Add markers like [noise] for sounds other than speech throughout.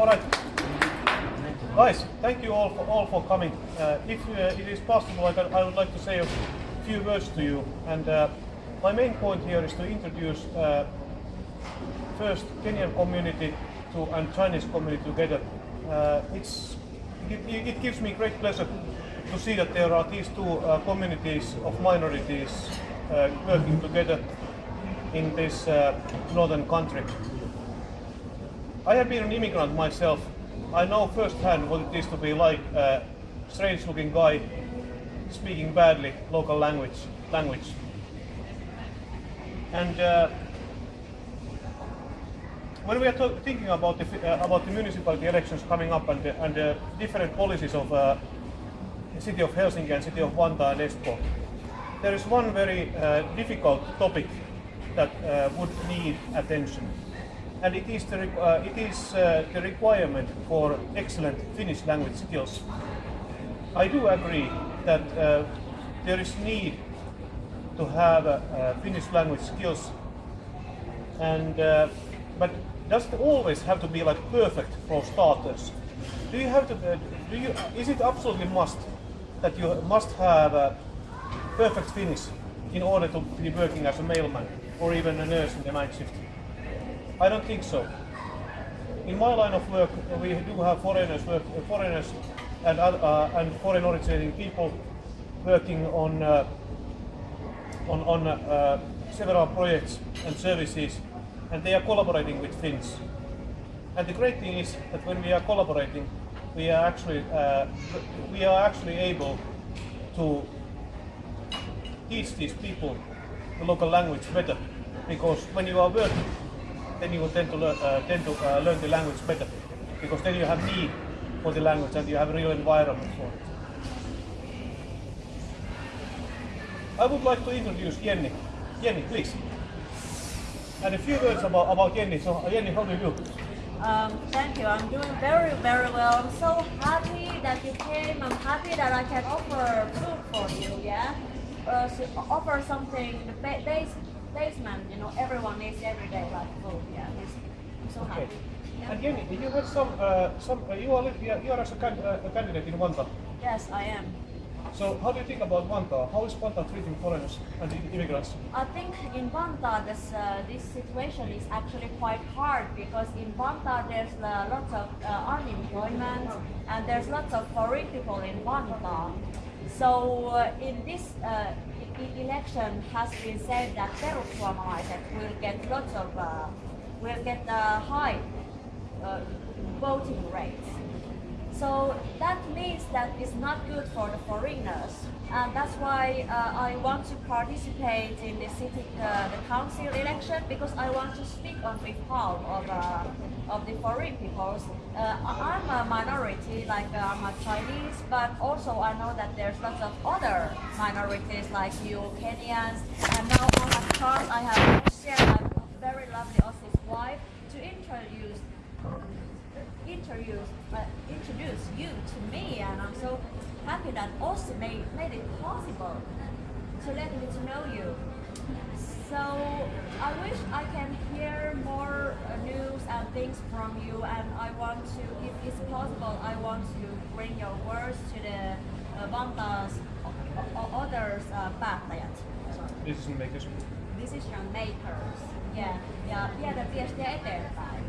All right. Guys, thank you all for, all for coming. Uh, if uh, it is possible, I, can, I would like to say a few words to you. And uh, my main point here is to introduce uh, first Kenyan community to and Chinese community together. Uh, it's, it, it gives me great pleasure to see that there are these two uh, communities of minorities working together in this northern country. I have been an immigrant myself. I know firsthand what it is to be like a strange looking guy speaking badly local language. language. And uh, when we are thinking about the, uh, about the municipality elections coming up and, the- and the different policies of uh, the city of Helsinki and city of Vantaa and Espoo, there is one very uh, difficult topic that uh, would need attention. And it is, the, uh, it is uh, the requirement for excellent Finnish language skills. I do agree that uh, there is need to have uh, uh, Finnish language skills, and uh, but does it always have to be like perfect for starters? Do you have to? Do you? Is it absolutely must that you must have perfect Finnish in order to be working as a mailman or even a nurse in the night shift? I don't think so. In my line of work, we do have foreigners, work, foreigners and, uh, and foreign originating people working on uh, on, on uh, several projects and services, and they are collaborating with Finns. And the great thing is that when we are collaborating, we are actually uh, we are actually able to teach these people the local language better, because when you are working, then you will tend to learn, uh, tend to uh, learn the language better, because then you have need for the language and you have a real environment for it. I would like to introduce Jenny. Jenny, please. And a few words about, about Jenny. So, uh, Jenny, how do you do? Um, thank you. I'm doing very, very well. I'm so happy that you came. I'm happy that I can offer food for you. Yeah, uh, so offer something. The ba- base, basement. You know, everyone needs every day like food. Yeah, it's, I'm so Okay. happy. Yeah. And Jenny, you have some, uh, some uh, you, are, you are- you are as a, can, uh, a candidate in Vantaa. Yes, I am. So, how do you think about Vantaa? How is Vantaa treating foreigners and immigrants? I think in Vantaa this, uh, this situation is actually quite hard because in Vantaa there's uh, lots of uh, unemployment and there's lots of foreign people in Vantaa. So uh, in this election has been said that perussuomalaiset will get lots of uh, will get uh, high uh, voting rates. So that means that it's not good for the foreigners, and that's why uh, I want to participate in the city, uh, the council election because I want to speak on behalf of uh, of the foreign peoples. Uh, I- I'm a minority, like I'm a Chinese, but also I know that there's lots of other minorities like you, Kenyans, and now I have chance. I have share my very lovely Aussie's wife to introduce introduce uh, introduce you to me, and I'm so happy that Austin made made it possible to let me to know you. So I wish I can hear more uh, news and things from you, and I want to, if it's possible, I want to bring your words to the uh, Vantaa's o- o- others uh, päättäjät. Decision makers. decision makers. Yeah, ja viedä viestiä eteenpäin.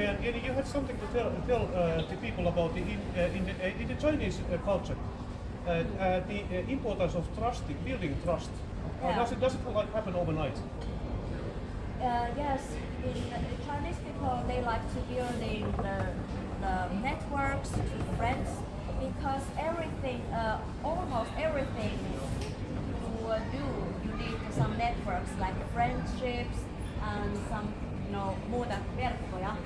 And you had something to tell, tell uh, the people about the, in, uh, in, the, uh, in the Chinese uh, culture, uh, uh, the importance of trusting, building trust. Yeah. does it does it like happen overnight? Uh, yes, in the Chinese people they like to build in the, the networks, friends, because everything, uh, almost everything you uh, do, you need some networks like friendships and some, you know, muuta verkkoja,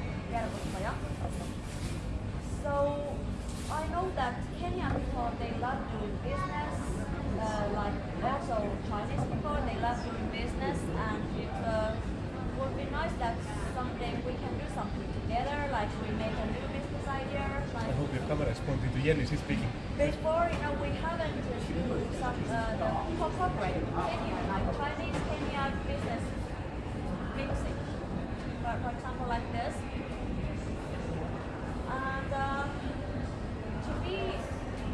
cámaras, constituyentes speaking. Before, you know, we haven't shown some uh, the people cooperate like Chinese Kenya business mixing. But for example, like this. And uh, to me,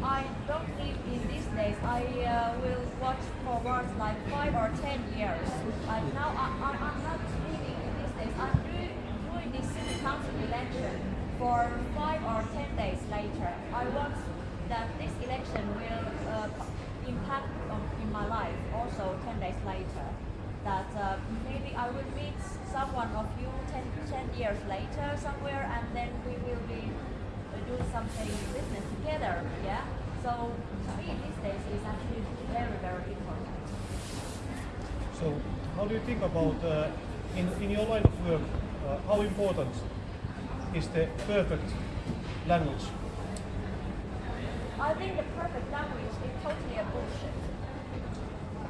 I don't live in these days. I uh, will watch forward like five or ten years. But now I, I, am not living in these days. I'm doing, doing this city council election for five or ten days later. I want that this election will uh, impact in my life also ten days later. That uh, maybe I will meet someone of you 10, 10 years later somewhere and then we will be doing something business together. Yeah. So to me these days is actually very very important. So, how do you think about uh, in in your line of work? Uh, how important is the perfect language? I think the perfect language is totally a bullshit.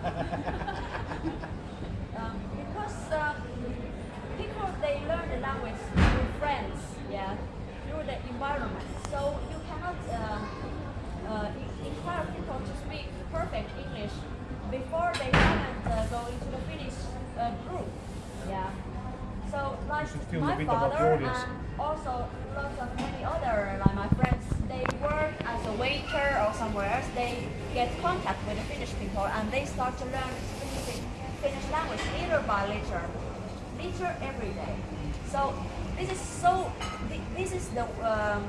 [laughs] um, because uh, people they learn the language through friends, yeah, through the environment. So you cannot uh, uh, en- people to speak perfect English before they haven't uh, go into the Finnish uh, group, yeah. So like my bit about the father and also lots of many other like my friends they work as a waiter or somewhere else they get contact with the finnish people and they start to learn finnish, language little by little little every day. So this is so this is the um,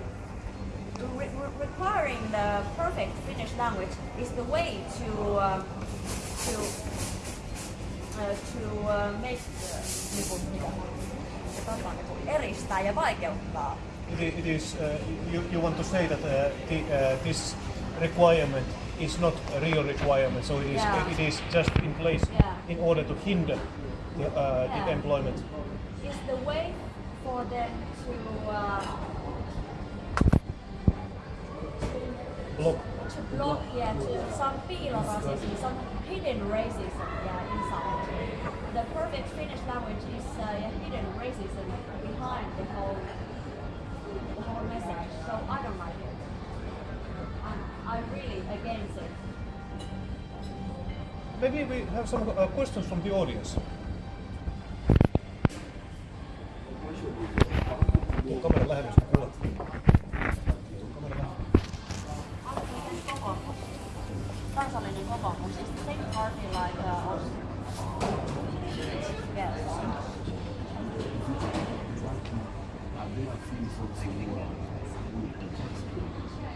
re- re- requiring the perfect finnish language is the way to um, to uh, to uh, make uh, niinku, mitä? Sanotaan, niinku, eristää ja vaikeuttaa. It is. Uh, you, you want to say that uh, the, uh, this requirement is not a real requirement, so it is Yeah. it is just in place Yeah. in order to hinder the, uh, Yeah. the employment. Is the way for them to uh, Block. to block yeah to some racism, some hidden racism yeah inside. The perfect Finnish language is uh, hidden racism behind the whole the whole message. So I don't like it. I'm, I'm really against it. Maybe we have some uh, questions from the audience. Tuo kamera lähemmäs, kun kuulet. Tuo kamera lähemmäs. kokoomus. Kansallinen kokoomus is the same party like uh. Yes.